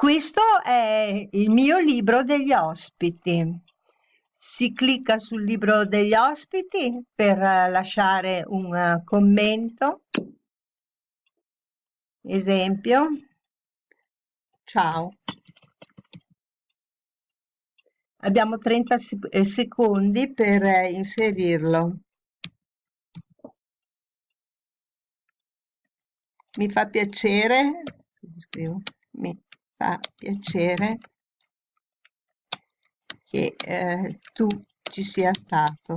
Questo è il mio libro degli ospiti. Si clicca sul libro degli ospiti per lasciare un commento. Esempio. Ciao. Abbiamo 30 eh, secondi per inserirlo. Mi fa piacere, mi fa piacere che eh, tu ci sia stato.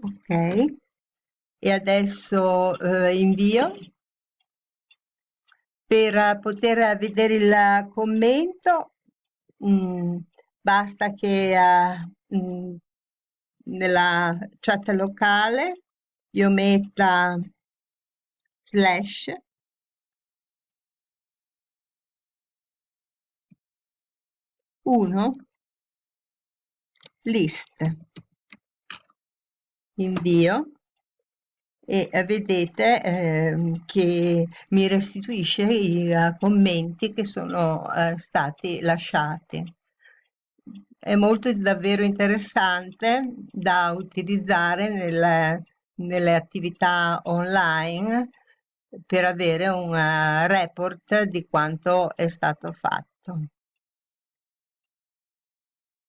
Ok, e adesso eh, invio per poter vedere il commento mh, mm, basta che uh, mh, mm, nella chat locale io metta slash. Uno. List. Invio. E vedete eh, che mi restituisce i uh, commenti che sono uh, stati lasciati. È molto davvero interessante da utilizzare nelle, nelle attività online per avere un uh, report di quanto è stato fatto.